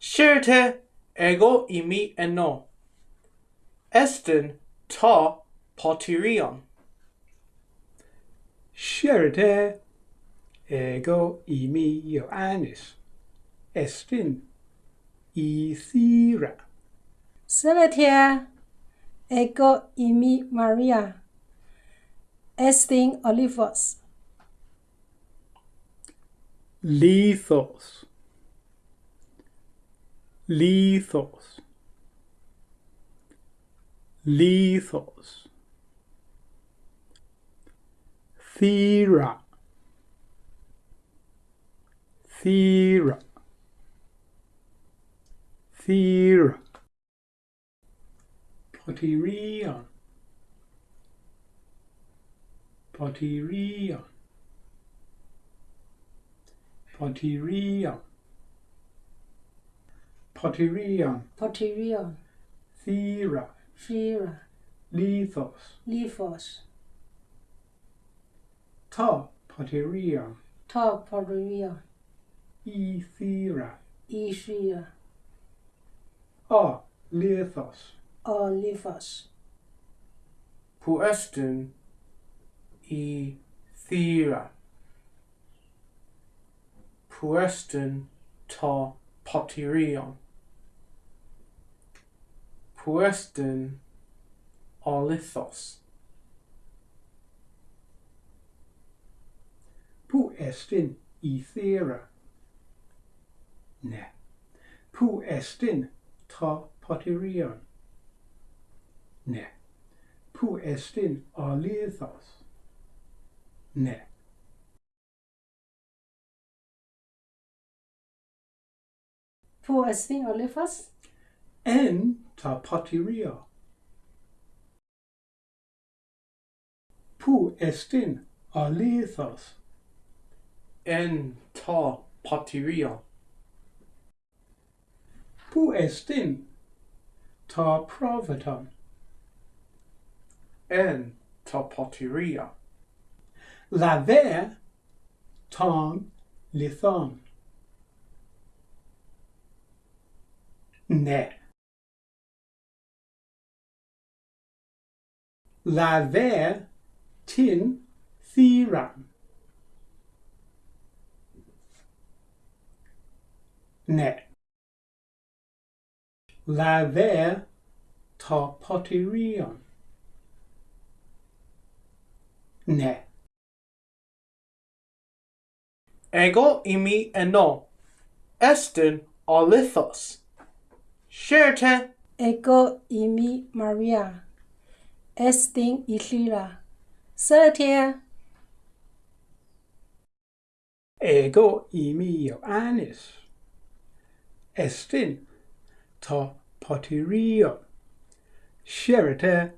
Shirte ego imi eno. Estin ta potirion. Shirte ego imi Ioannis. Estin ithira. Celetia ego imi Maria. Estin olivos. Lithos. Lithos. lethos Thera. Thera. Thera. Potyrion. Potyrion. Potyrion. Potyrion. Potyrion. Thera. Lithos. Lithos. Ta. Potyrion. Ta Potyrion. Ethera. Ishia. A. Lithos. Olivos. Puestin e thera. Puestin ta potirion. Puestin olithos. Pu estin ethera. Ne. Pu estin ta potyrion. Ne. Pu estin olithos. Ne. Pu estin olivos. En ta potyrio. Pu estin olithos. En ta patiria. Pu estin ta provaton. En ta patiria. Laver tan lithan. Ne. Laver tin theran. Ne. Laver ta potyrion. Ne. Ego imi eno. Estin olithos. Shirte Ego imi Maria. Estin Ishira. Celetia. Ego imi Ioannis. Estin ta potyrio. Sherite